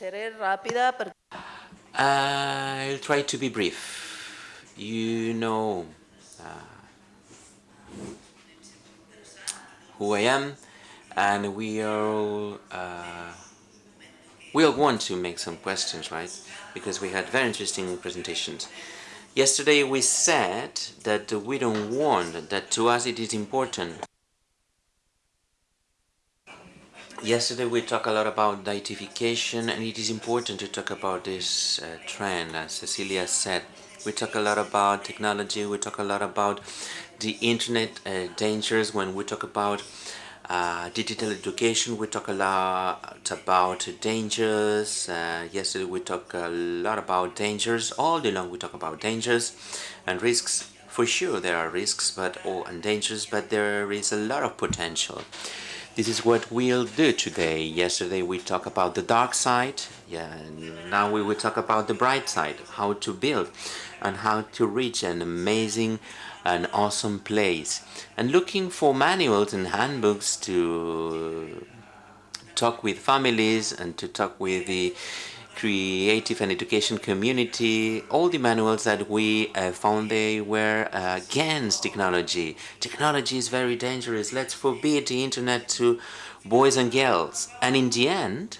Seré rápida porque I'll try to be brief. You know uh, who I am, and we all uh, we all want to make some questions, right? Because we had very interesting presentations. Yesterday we said that we don't want that to us it is important Yesterday we talked a lot about deification and it is important to talk about this uh, trend as Cecilia said. We talk a lot about technology, we talk a lot about the internet uh, dangers when we talk about uh, digital education, we talk a lot about dangers. Uh, yesterday we talked a lot about dangers. All day long we talk about dangers and risks. For sure there are risks but oh, and dangers, but there is a lot of potential. This is what we'll do today. Yesterday we talked about the dark side. Yeah, now we will talk about the bright side, how to build and how to reach an amazing and awesome place. And looking for manuals and handbooks to talk with families and to talk with the creative and education community, all the manuals that we uh, found they were uh, against technology. Technology is very dangerous. Let's forbid the internet to boys and girls. And in the end,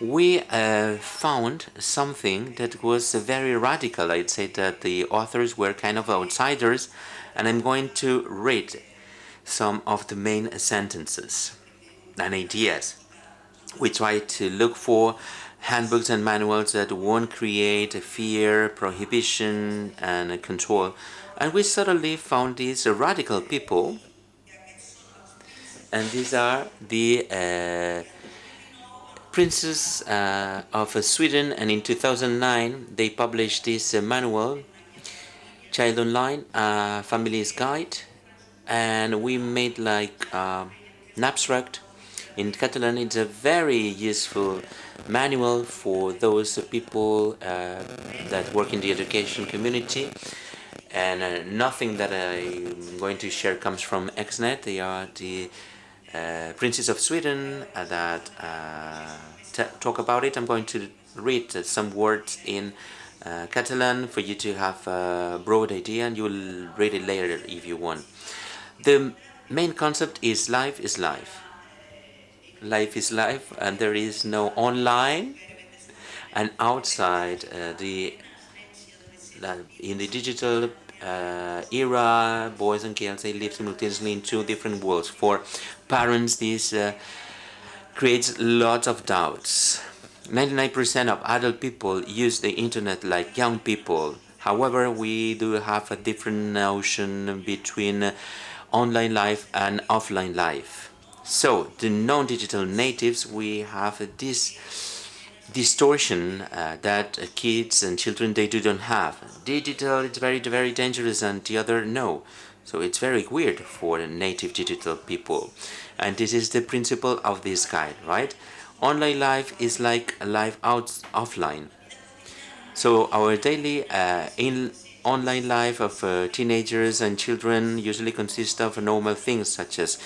we uh, found something that was very radical. I'd say that the authors were kind of outsiders, and I'm going to read some of the main sentences and ideas. We try to look for handbooks and manuals that won't create fear, prohibition, and control. And we suddenly found these radical people, and these are the uh, princes uh, of Sweden. And in 2009, they published this uh, manual, Child Online, uh, Family's Guide, and we made like uh, an abstract in Catalan. It's a very useful manual for those people uh, that work in the education community and uh, nothing that I'm going to share comes from XNet. They are the uh, Princes of Sweden that talk about it. I'm going to read some words in uh, Catalan for you to have a broad idea and you'll read it later if you want. The main concept is life is life life is life and there is no online and outside uh, the in the digital uh, era boys and girls they live simultaneously in two different worlds. For parents this uh, creates lots of doubts. 99% of adult people use the internet like young people. However we do have a different notion between online life and offline life so, the non-digital natives, we have this distortion uh, that uh, kids and children, they do not have. Digital, it's very, very dangerous and the other, no. So it's very weird for native digital people. And this is the principle of this guide, right? Online life is like life out offline. So our daily uh, in online life of uh, teenagers and children usually consists of normal things such as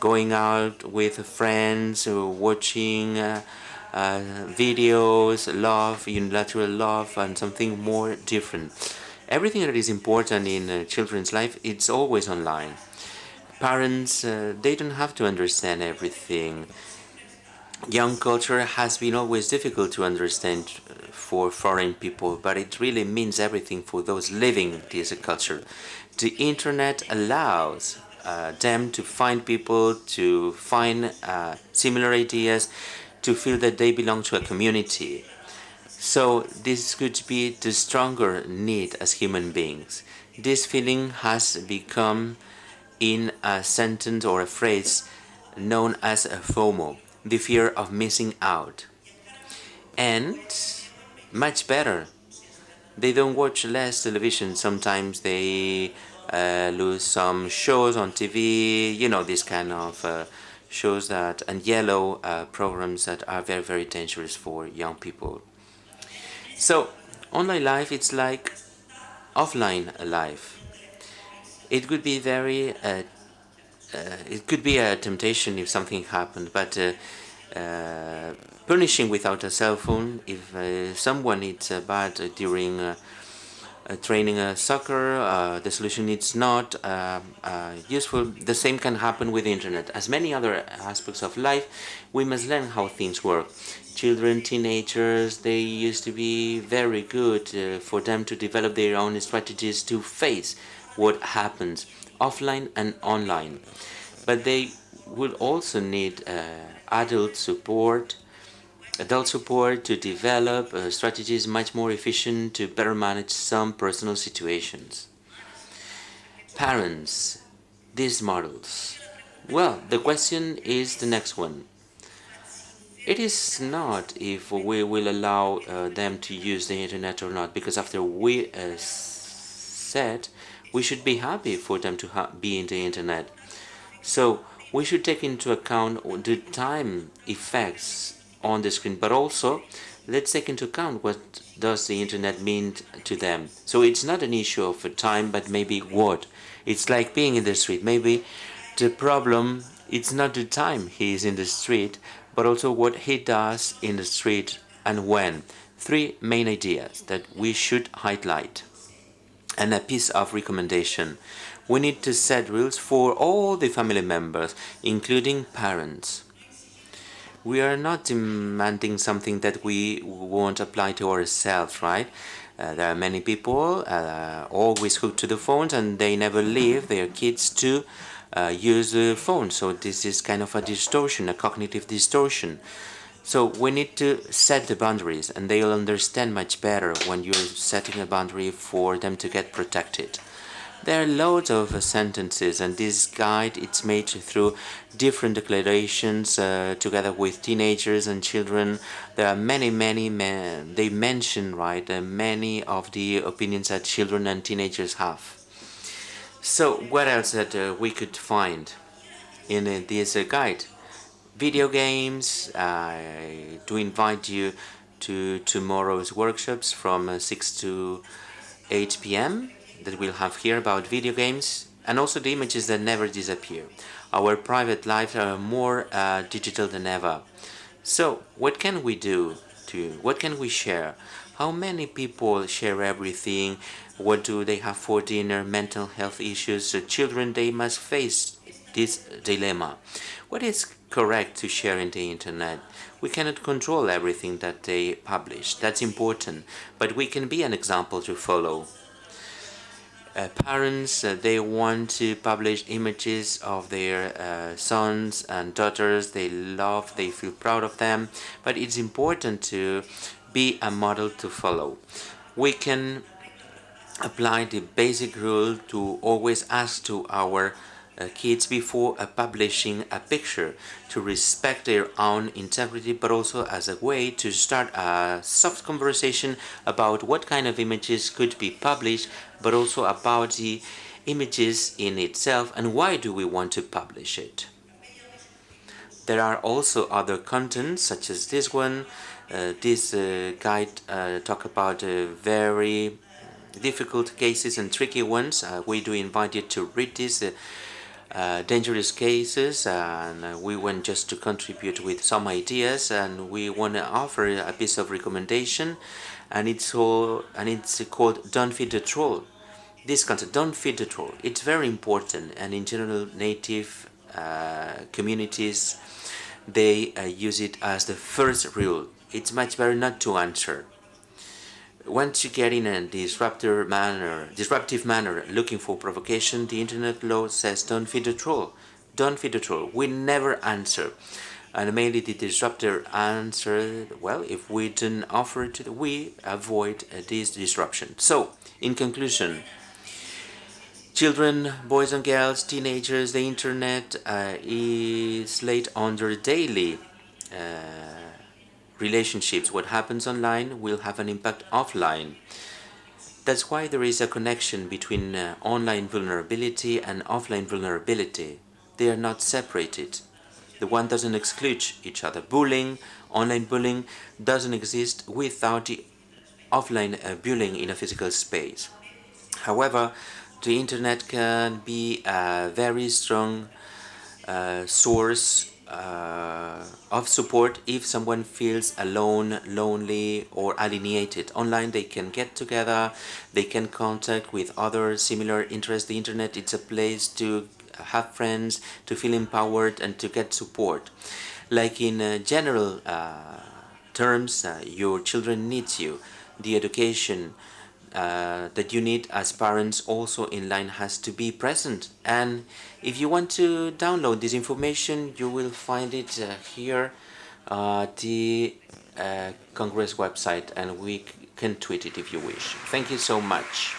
going out with friends, watching uh, uh, videos, love, unilateral love, and something more different. Everything that is important in uh, children's life, it's always online. Parents, uh, they don't have to understand everything. Young culture has been always difficult to understand uh, for foreign people, but it really means everything for those living this culture. The internet allows uh, them to find people, to find uh, similar ideas, to feel that they belong to a community. So this could be the stronger need as human beings. This feeling has become in a sentence or a phrase known as a FOMO, the fear of missing out. And much better, they don't watch less television. Sometimes they uh, lose some shows on TV, you know, this kind of uh, shows that, and yellow uh, programs that are very, very dangerous for young people. So, online life, it's like offline life. It could be very, uh, uh, it could be a temptation if something happened, but uh, punishing without a cell phone if uh, someone is uh, bad during uh, training a soccer, uh, the solution is not useful. The same can happen with the internet. As many other aspects of life, we must learn how things work. Children, teenagers, they used to be very good for them to develop their own strategies to face what happens offline and online. But they will also need adult support, adult support to develop uh, strategies much more efficient to better manage some personal situations. Parents, these models. Well, the question is the next one. It is not if we will allow uh, them to use the internet or not, because after we uh, said, we should be happy for them to be in the internet. So we should take into account the time effects on the screen, but also let's take into account what does the internet mean to them. So it's not an issue of time, but maybe what. It's like being in the street. Maybe the problem it's not the time he is in the street, but also what he does in the street and when. Three main ideas that we should highlight and a piece of recommendation. We need to set rules for all the family members, including parents. We are not demanding something that we won't apply to ourselves, right? Uh, there are many people uh, always hooked to the phones and they never leave their kids to uh, use the phone. So this is kind of a distortion, a cognitive distortion. So we need to set the boundaries and they'll understand much better when you're setting a boundary for them to get protected. There are loads of sentences and this guide it's made through different declarations uh, together with teenagers and children. There are many, many, men, they mention, right, uh, many of the opinions that children and teenagers have. So what else that uh, we could find in uh, this uh, guide? Video games, I do invite you to tomorrow's workshops from uh, 6 to 8 p.m that we'll have here about video games and also the images that never disappear. Our private lives are more uh, digital than ever. So what can we do to, what can we share? How many people share everything? What do they have for dinner? Mental health issues? So children, they must face this dilemma. What is correct to share in the internet? We cannot control everything that they publish. That's important. But we can be an example to follow uh, parents uh, they want to publish images of their uh, sons and daughters they love they feel proud of them but it's important to be a model to follow we can apply the basic rule to always ask to our kids before uh, publishing a picture to respect their own integrity but also as a way to start a soft conversation about what kind of images could be published but also about the images in itself and why do we want to publish it. There are also other contents such as this one. Uh, this uh, guide uh, talk about uh, very difficult cases and tricky ones. Uh, we do invite you to read this uh, dangerous cases and uh, we want just to contribute with some ideas and we want to offer a piece of recommendation and it's all and it's called don't feed the troll. This concept don't feed the troll it's very important and in general native uh, communities they uh, use it as the first rule. It's much better not to answer once you get in a disruptive manner, disruptive manner, looking for provocation, the internet law says don't feed the troll. Don't feed the troll. We never answer. And mainly the disruptor answer, well, if we don't offer it, we avoid this disruption. So, in conclusion, children, boys and girls, teenagers, the internet uh, is laid under daily uh, relationships. What happens online will have an impact offline. That's why there is a connection between uh, online vulnerability and offline vulnerability. They are not separated. The one doesn't exclude each other. Bullying, online bullying, doesn't exist without the offline uh, bullying in a physical space. However, the internet can be a very strong uh, source uh, of support if someone feels alone, lonely, or alienated. Online, they can get together, they can contact with other similar interests. The internet it's a place to have friends, to feel empowered, and to get support. Like in uh, general uh, terms, uh, your children needs you. The education uh, that you need as parents also in line has to be present and if you want to download this information you will find it uh, here uh, the uh, Congress website and we can tweet it if you wish. Thank you so much.